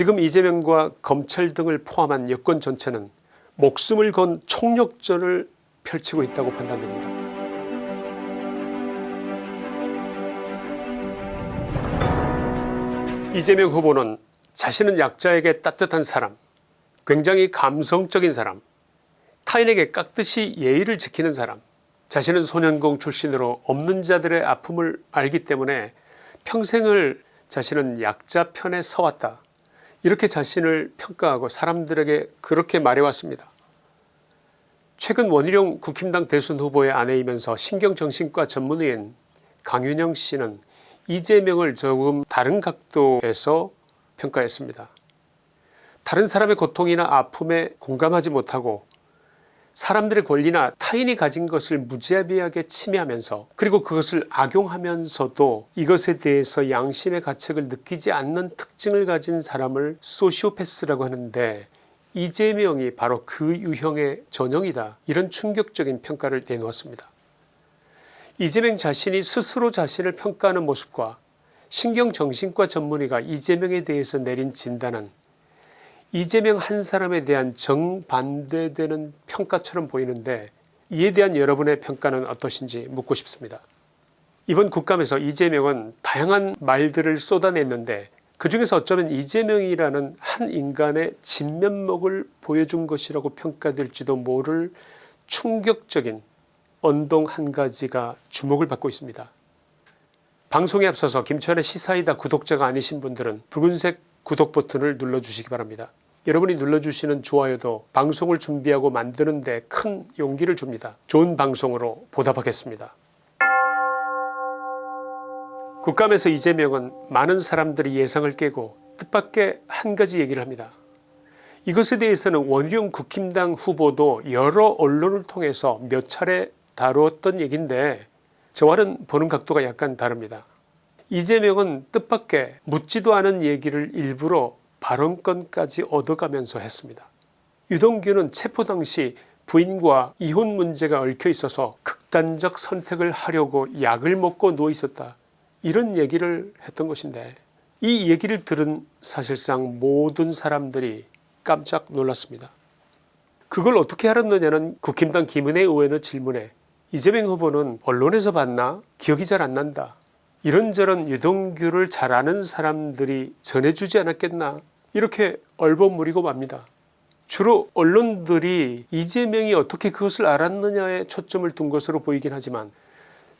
지금 이재명과 검찰 등을 포함한 여권 전체는 목숨을 건 총력전을 펼치고 있다고 판단됩니다. 이재명 후보는 자신은 약자에게 따뜻한 사람 굉장히 감성적인 사람 타인에게 깍듯이 예의를 지키는 사람 자신은 소년공 출신으로 없는 자들의 아픔을 알기 때문에 평생을 자신은 약자 편에 서왔다 이렇게 자신을 평가하고 사람들에게 그렇게 말해왔습니다. 최근 원희룡 국힘당 대선 후보의 아내이면서 신경정신과 전문의인 강윤영 씨는 이재명을 조금 다른 각도에서 평가했습니다. 다른 사람의 고통이나 아픔에 공감하지 못하고 사람들의 권리나 타인이 가진 것을 무자비하게 침해하면서 그리고 그것을 악용하면서도 이것에 대해서 양심의 가책을 느끼지 않는 특징을 가진 사람을 소시오패스라고 하는데 이재명이 바로 그 유형의 전형이다 이런 충격적인 평가를 내놓았습니다. 이재명 자신이 스스로 자신을 평가하는 모습과 신경정신과 전문의가 이재명에 대해서 내린 진단은 이재명 한 사람에 대한 정반대되는 평가처럼 보이는데 이에 대한 여러분의 평가는 어떠신지 묻고 싶습니다. 이번 국감에서 이재명은 다양한 말들을 쏟아냈는데 그 중에서 어쩌면 이재명이라는 한 인간의 진면목을 보여준 것이라고 평가될지도 모를 충격적인 언동 한 가지가 주목을 받고 있습니다. 방송에 앞서서 김천의 시사이다 구독자가 아니신 분들은 붉은색 구독 버튼을 눌러주시기 바랍니다. 여러분이 눌러주시는 좋아요도 방송을 준비하고 만드는 데 큰 용기를 줍니다. 좋은 방송으로 보답하겠습니다. 국감에서 이재명은 많은 사람들이 예상을 깨고 뜻밖의 한 가지 얘기를 합니다. 이것에 대해서는 원희룡 국힘당 후보도 여러 언론을 통해서 몇 차례 다루었던 얘기인데 저와는 보는 각도가 약간 다릅니다. 이재명은 뜻밖의 묻지도 않은 얘기를 일부러 발언권까지 얻어가면서 했습니다. 유동규는 체포 당시 부인과 이혼 문제가 얽혀 있어서 극단적 선택을 하려고 약을 먹고 누워 있었다 이런 얘기를 했던 것인데 이 얘기를 들은 사실상 모든 사람들이 깜짝 놀랐습니다. 그걸 어떻게 알았느냐는 국힘당 김은혜 의원의 질문에 이재명 후보는 언론에서 봤나 기억이 잘 안 난다 이런저런 유동규를 잘 아는 사람들이 전해주지 않았겠나 이렇게 얼버무리고 맙니다. 주로 언론들이 이재명이 어떻게 그것을 알았느냐에 초점을 둔 것으로 보이긴 하지만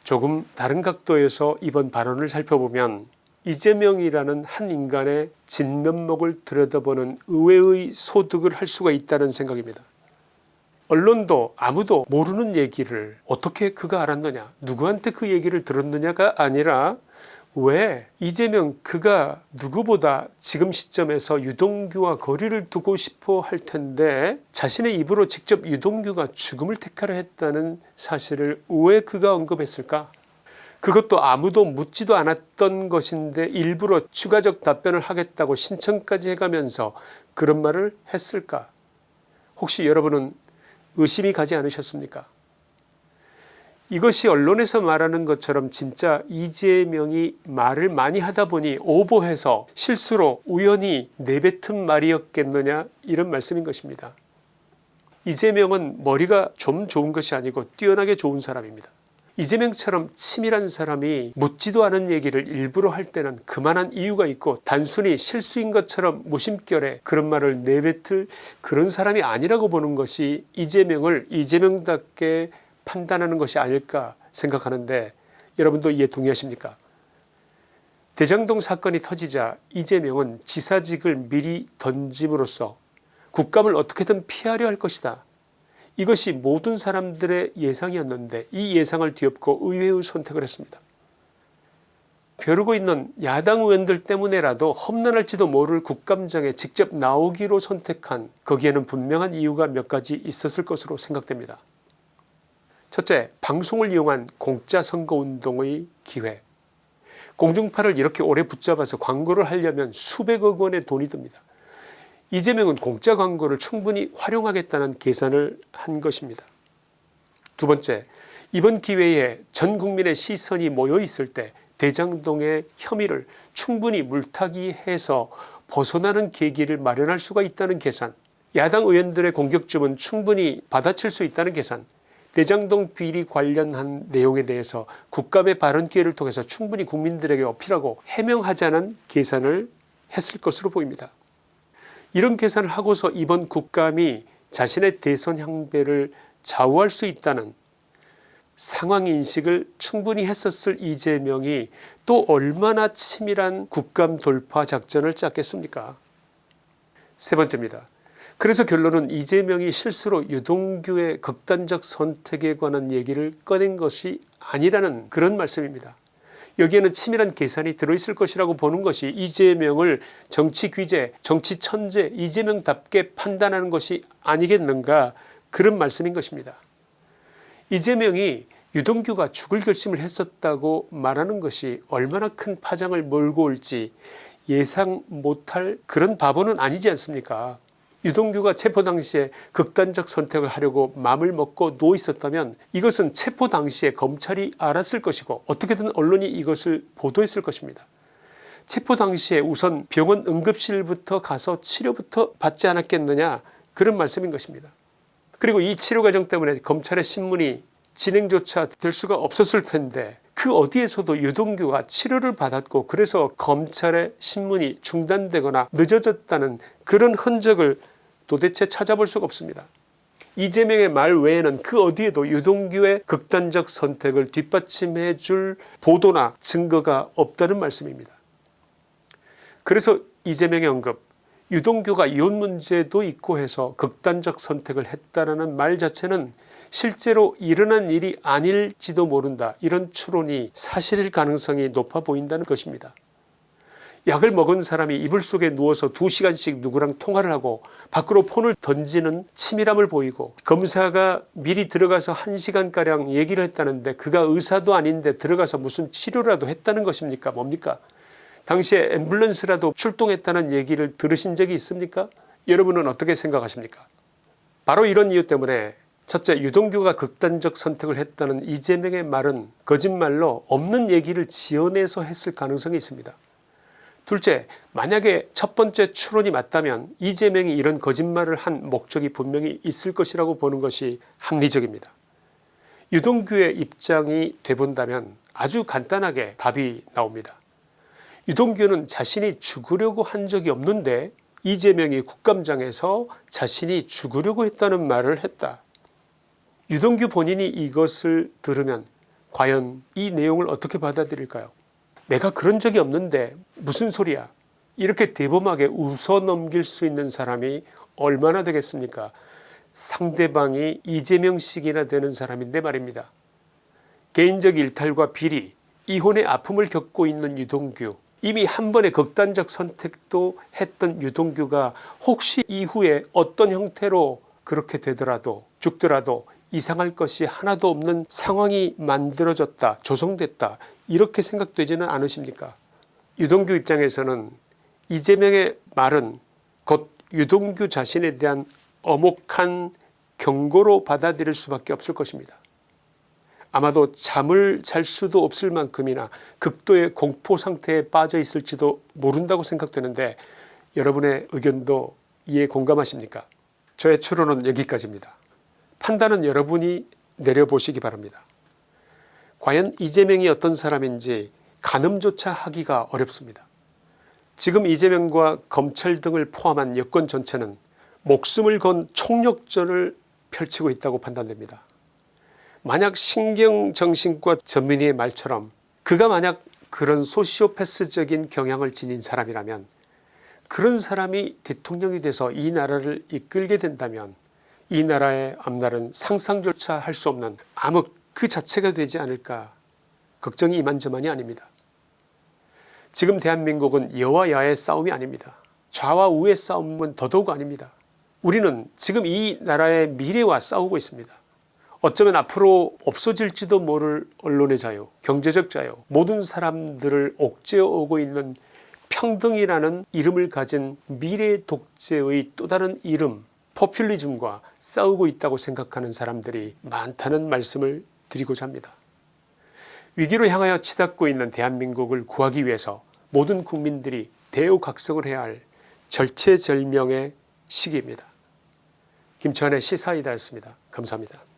조금 다른 각도에서 이번 발언을 살펴보면 이재명이라는 한 인간의 진면목을 들여다보는 의외의 소득을 할 수가 있다는 생각입니다. 언론도 아무도 모르는 얘기를 어떻게 그가 알았느냐 누구한테 그 얘기를 들었느냐가 아니라 왜 이재명 그가 누구보다 지금 시점에서 유동규와 거리를 두고 싶어 할 텐데 자신의 입으로 직접 유동규가 죽음을 택하려 했다는 사실을 왜 그가 언급했을까? 그것도 아무도 묻지도 않았던 것인데 일부러 추가적 답변을 하겠다고 신청까지 해가면서 그런 말을 했을까? 혹시 여러분은 의심이 가지 않으셨습니까 이것이 언론에서 말하는 것처럼 진짜 이재명이 말을 많이 하다 보니 오보해서 실수로 우연히 내뱉은 말이었겠느냐 이런 말씀인 것입니다. 이재명은 머리가 좀 좋은 것이 아니고 뛰어나게 좋은 사람입니다. 이재명처럼 치밀한 사람이 묻지도 않은 얘기를 일부러 할 때는 그만한 이유가 있고 단순히 실수인 것처럼 무심결에 그런 말을 내뱉을 그런 사람이 아니라고 보는 것이 이재명을 이재명답게 판단하는 것이 아닐까 생각하는데 여러분도 이에 동의하십니까 대장동 사건이 터지자 이재명은 지사직을 미리 던짐으로써 국감을 어떻게든 피하려 할 것이다 이것이 모든 사람들의 예상이었는데 이 예상을 뒤엎고 의회의 선택을 했습니다. 벼르고 있는 야당 의원들 때문에라도 험난할지도 모를 국감장에 직접 나오기로 선택한 거기에는 분명한 이유가 몇 가지 있었을 것으로 생각됩니다. 첫째 방송을 이용한 공짜 선거운동의 기회 공중파를 이렇게 오래 붙잡아서 광고를 하려면 수백억 원의 돈이 듭니다. 이재명은 공짜 광고를 충분히 활용하겠다는 계산을 한 것입니다. 두 번째 이번 기회에 전 국민의 시선이 모여 있을 때 대장동의 혐의를 충분히 물타기해서 벗어나는 계기를 마련할 수가 있다는 계산 야당 의원들의 공격점은 충분히 받아칠 수 있다는 계산 대장동 비리 관련한 내용에 대해서 국감의 발언 기회를 통해서 충분히 국민들에게 어필하고 해명하자는 계산을 했을 것으로 보입니다. 이런 계산을 하고서 이번 국감이 자신의 대선 향배를 좌우할 수 있다는 상황인식을 충분히 했었을 이재명이 또 얼마나 치밀한 국감 돌파 작전을 짰겠습니까 세 번째입니다. 그래서 결론은 이재명이 실수로 유동규의 극단적 선택에 관한 얘기를 꺼낸 것이 아니라는 그런 말씀입니다. 여기에는 치밀한 계산이 들어있을 것이라고 보는 것이 이재명을 정치 귀재 정치 천재 이재명답게 판단하는 것이 아니겠는가 그런 말씀인 것입니다. 이재명이 유동규가 죽을 결심을 했었다고 말하는 것이 얼마나 큰 파장을 몰고 올지 예상 못할 그런 바보는 아니지 않습니까 유동규가 체포 당시에 극단적 선택을 하려고 마음을 먹고 누워 있었다면 이것은 체포 당시에 검찰이 알았을 것이고 어떻게든 언론이 이것을 보도했을 것입니다. 체포 당시에 우선 병원 응급실부터 가서 치료부터 받지 않았겠느냐 그런 말씀인 것입니다. 그리고 이 치료 과정 때문에 검찰의 신문이 진행조차 될 수가 없었을 텐데 그 어디에서도 유동규가 치료를 받았고 그래서 검찰의 신문이 중단되거나 늦어졌다는 그런 흔적을 도대체 찾아볼 수가 없습니다. 이재명의 말 외에는 그 어디에도 유동규의 극단적 선택을 뒷받침해 줄 보도나 증거가 없다는 말씀입니다. 그래서 이재명의 언급 유동규가 이혼 문제도 있고 해서 극단적 선택을 했다라는 말 자체는 실제로 일어난 일이 아닐지도 모른다 이런 추론이 사실일 가능성이 높아 보인다는 것입니다. 약을 먹은 사람이 이불 속에 누워서 2시간씩 누구랑 통화를 하고 밖으로 폰을 던지는 치밀함을 보이고 검사가 미리 들어가서 1시간가량 얘기를 했다는데 그가 의사도 아닌데 들어가서 무슨 치료라도 했다는 것입니까? 뭡니까? 당시에 앰뷸런스라도 출동했다는 얘기를 들으신 적이 있습니까? 여러분은 어떻게 생각하십니까? 바로 이런 이유 때문에 첫째 유동규가 극단적 선택을 했다는 이재명의 말은 거짓말로 없는 얘기를 지어내서 했을 가능성이 있습니다. 둘째 만약에 첫 번째 추론이 맞다면 이재명이 이런 거짓말을 한 목적이 분명히 있을 것이라고 보는 것이 합리적입니다. 유동규의 입장이 돼본다면 아주 간단하게 답이 나옵니다. 유동규는 자신이 죽으려고 한 적이 없는데 이재명이 국감장에서 자신이 죽으려고 했다는 말을 했다. 유동규 본인이 이것을 들으면 과연 이 내용을 어떻게 받아들일까요 내가 그런 적이 없는데 무슨 소리야 이렇게 대범하게 웃어 넘길 수 있는 사람이 얼마나 되겠습니까 상대방이 이재명식이나 되는 사람인데 말입니다. 개인적 일탈과 비리 이혼의 아픔을 겪고 있는 유동규 이미 한 번의 극단적 선택도 했던 유동규가 혹시 이후에 어떤 형태로 그렇게 되더라도 죽더라도 이상할 것이 하나도 없는 상황이 만들어졌다 조성됐다 이렇게 생각되지는 않으십니까 유동규 입장에서는 이재명의 말은 곧 유동규 자신에 대한 엄혹한 경고로 받아들일 수밖에 없을 것입니다. 아마도 잠을 잘 수도 없을 만큼이나 극도의 공포 상태에 빠져 있을지도 모른다고 생각되는데 여러분의 의견도 이에 공감하십니까 저의 추론은 여기까지입니다. 판단은 여러분이 내려보시기 바랍니다. 과연 이재명이 어떤 사람인지 가늠조차 하기가 어렵습니다. 지금 이재명과 검찰 등을 포함한 여권 전체는 목숨을 건 총력전을 펼치고 있다고 판단됩니다. 만약 신경정신과 전민희의 말처럼 그가 만약 그런 소시오패스적인 경향을 지닌 사람이라면 그런 사람이 대통령이 돼서 이 나라를 이끌게 된다면 이 나라의 앞날은 상상조차 할 수 없는 암흑 그 자체가 되지 않을까 걱정이 이만저만이 아닙니다. 지금 대한민국은 여와 야의 싸움이 아닙니다. 좌와 우의 싸움은 더더욱 아닙니다. 우리는 지금 이 나라의 미래와 싸우고 있습니다. 어쩌면 앞으로 없어질지도 모를 언론의 자유 경제적 자유 모든 사람들을 옥죄어 오고 있는 평등이라는 이름을 가진 미래 독재의 또 다른 이름 포퓰리즘과 싸우고 있다고 생각하는 사람들이 많다는 말씀을 드리고자 합니다. 위기로 향하여 치닫고 있는 대한민국을 구하기 위해서 모든 국민들이 대우각성을 해야 할 절체절명의 시기입니다. 김천의 시사이다였습니다. 감사합니다.